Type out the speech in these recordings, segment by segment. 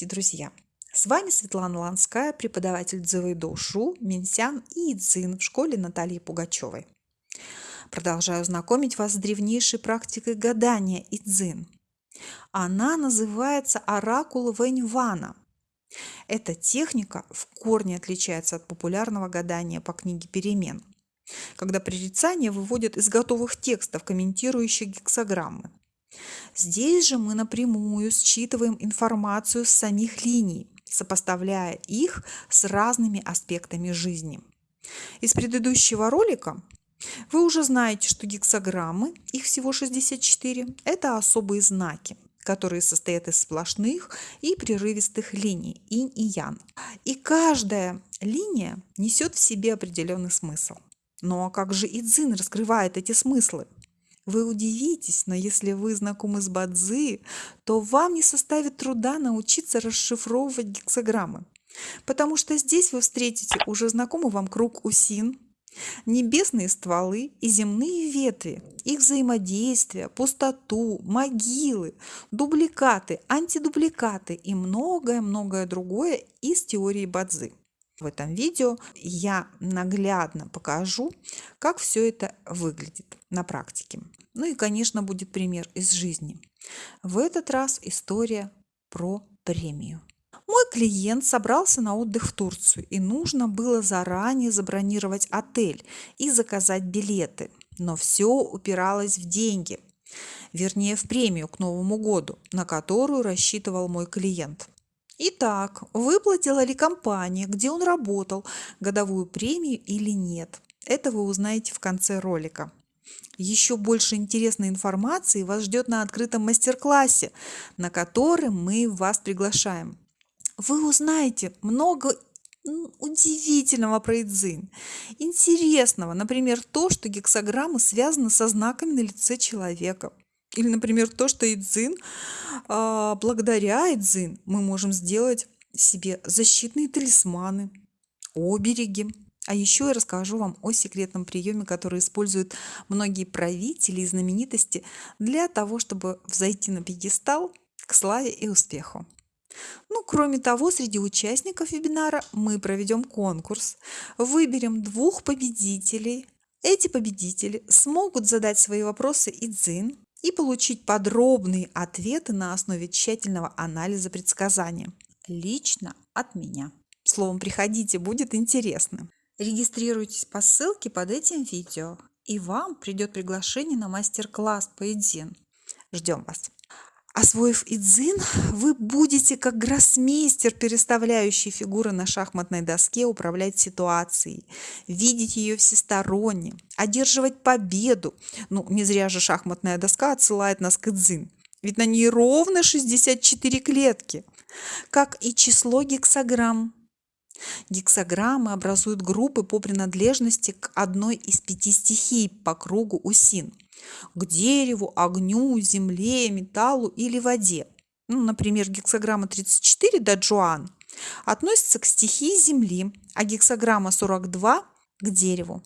Здравствуйте, друзья! С вами Светлана Ланская, преподаватель Дзывайдошу, Минсян и Идзин в школе Натальи Пугачевой. Продолжаю знакомить вас с древнейшей практикой гадания Идзин. Она называется оракул Вэньвана. Эта техника в корне отличается от популярного гадания по книге «Перемен», когда прорицания выводят из готовых текстов, комментирующих гексограммы. Здесь же мы напрямую считываем информацию с самих линий, сопоставляя их с разными аспектами жизни. Из предыдущего ролика вы уже знаете, что гексограммы, их всего 64, это особые знаки, которые состоят из сплошных и прерывистых линий инь и ян. И каждая линия несет в себе определенный смысл. Ну а как же Идзин раскрывает эти смыслы? Вы удивитесь, но если вы знакомы с Бадзи, то вам не составит труда научиться расшифровывать гексограммы. Потому что здесь вы встретите уже знакомый вам круг усин, небесные стволы и земные ветви, их взаимодействие, пустоту, могилы, дубликаты, антидубликаты и многое-многое другое из теории Бадзи. В этом видео я наглядно покажу, как все это выглядит на практике. Ну и, конечно, будет пример из жизни. В этот раз история про премию. Мой клиент собрался на отдых в Турцию, и нужно было заранее забронировать отель и заказать билеты. Но все упиралось в деньги, вернее в премию к Новому году, на которую рассчитывал мой клиент. Итак, выплатила ли компания, где он работал, годовую премию или нет? Это вы узнаете в конце ролика. Еще больше интересной информации вас ждет на открытом мастер-классе, на который мы вас приглашаем. Вы узнаете много удивительного про Идзин. Интересного, например, то, что гексограммы связаны со знаками на лице человека. Или, например, то, что Идзин, а, благодаря Идзин мы можем сделать себе защитные талисманы, обереги. А еще я расскажу вам о секретном приеме, который используют многие правители и знаменитости для того, чтобы взойти на пьедестал к славе и успеху. Ну, кроме того, среди участников вебинара мы проведем конкурс, выберем двух победителей. Эти победители смогут задать свои вопросы Идзин, и получить подробные ответы на основе тщательного анализа предсказания. Лично от меня. Словом, приходите, будет интересно. Регистрируйтесь по ссылке под этим видео, и вам придет приглашение на мастер-класс по. Ждем вас! Освоив идзин, вы будете как гроссмейстер, переставляющий фигуры на шахматной доске, управлять ситуацией, видеть ее всесторонне, одерживать победу. Ну, не зря же шахматная доска отсылает нас к идзин. Ведь на ней ровно 64 клетки, как и число гексограмм. Гексограммы образуют группы по принадлежности к одной из пяти стихий по кругу усин – к дереву, огню, земле, металлу или воде. Ну, например, гексограмма 34 даджуан относится к стихии земли, а гексограмма 42 к дереву.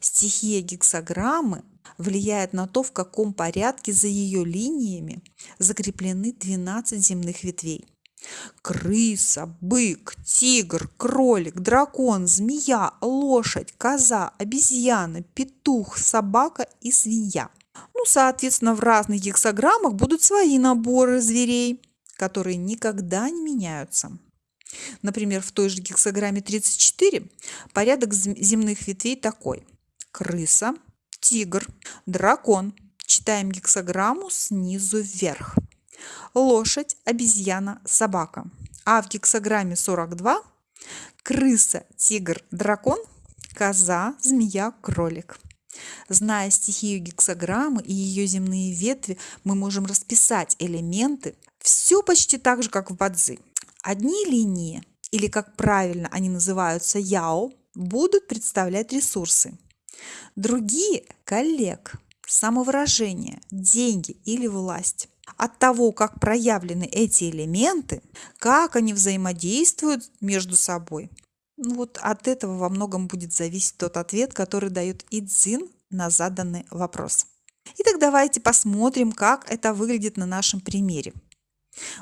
Стихия гексограммы влияет на то, в каком порядке за ее линиями закреплены 12 земных ветвей. Крыса, бык, тигр, кролик, дракон, змея, лошадь, коза, обезьяна, петух, собака и свинья. Ну, соответственно, в разных гексограммах будут свои наборы зверей, которые никогда не меняются. Например, в той же гексограмме 34 порядок земных ветвей такой. Крыса, тигр, дракон. Читаем гексограмму снизу вверх лошадь, обезьяна, собака. А в гексограмме 42 крыса, тигр, дракон, коза, змея, кролик. Зная стихию гексограммы и ее земные ветви, мы можем расписать элементы все почти так же, как в бадзи. Одни линии, или как правильно они называются яо, будут представлять ресурсы. Другие – коллег, самовыражение, деньги или власть от того, как проявлены эти элементы, как они взаимодействуют между собой, ну вот от этого во многом будет зависеть тот ответ, который дает Идзин на заданный вопрос. Итак, давайте посмотрим, как это выглядит на нашем примере.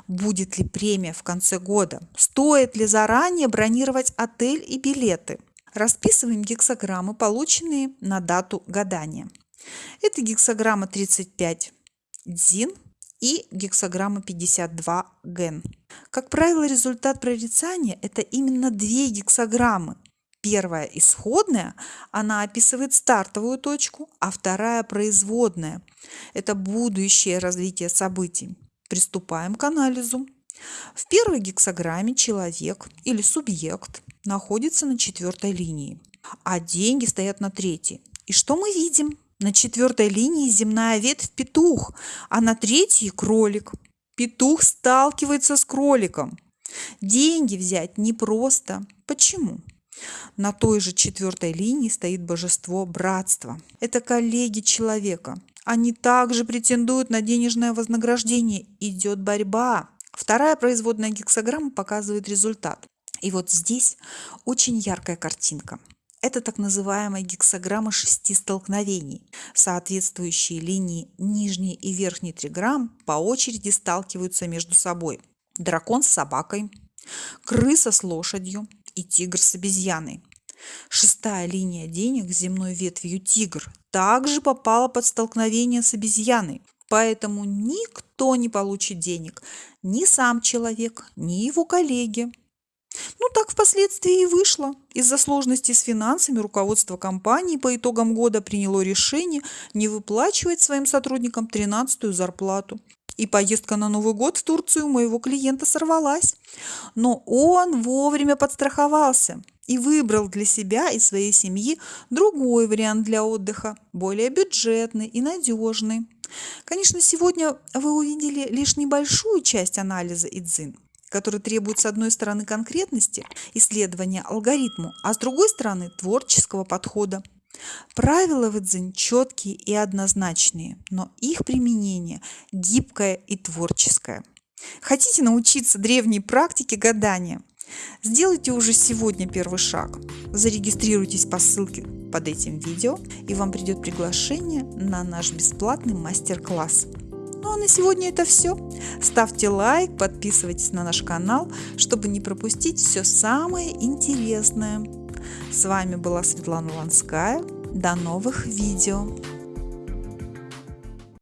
Будет ли премия в конце года? Стоит ли заранее бронировать отель и билеты? Расписываем гексограммы, полученные на дату гадания. Это гексограмма 35 дзин и гексограмма 52 ген. Как правило, результат прорицания – это именно две гексограммы. Первая исходная, она описывает стартовую точку, а вторая производная. Это будущее развитие событий. Приступаем к анализу. В первой гексограмме человек или субъект находится на четвертой линии, а деньги стоят на третьей. И что мы видим? На четвертой линии земная ветвь петух, а на третьей кролик. Петух сталкивается с кроликом. Деньги взять непросто. Почему? На той же четвертой линии стоит божество братства. Это коллеги человека. Они также претендуют на денежное вознаграждение. Идет борьба. Вторая производная гексограмма показывает результат. И вот здесь очень яркая картинка. Это так называемая гексограмма шести столкновений. Соответствующие линии нижней и верхней триграмм по очереди сталкиваются между собой. Дракон с собакой, крыса с лошадью и тигр с обезьяной. Шестая линия денег земной ветвью тигр также попала под столкновение с обезьяной, поэтому никто не получит денег, ни сам человек, ни его коллеги. Ну, так впоследствии и вышло. Из-за сложностей с финансами руководство компании по итогам года приняло решение не выплачивать своим сотрудникам 13-ю зарплату. И поездка на Новый год в Турцию моего клиента сорвалась. Но он вовремя подстраховался и выбрал для себя и своей семьи другой вариант для отдыха, более бюджетный и надежный. Конечно, сегодня вы увидели лишь небольшую часть анализа ИДЗИН, который требует с одной стороны конкретности, исследования алгоритму, а с другой стороны творческого подхода. Правила в Идзин четкие и однозначные, но их применение гибкое и творческое. Хотите научиться древней практике гадания? Сделайте уже сегодня первый шаг. Зарегистрируйтесь по ссылке под этим видео, и вам придет приглашение на наш бесплатный мастер-класс. Ну а на сегодня это все. Ставьте лайк, подписывайтесь на наш канал, чтобы не пропустить все самое интересное. С вами была Светлана Ланская. До новых видео!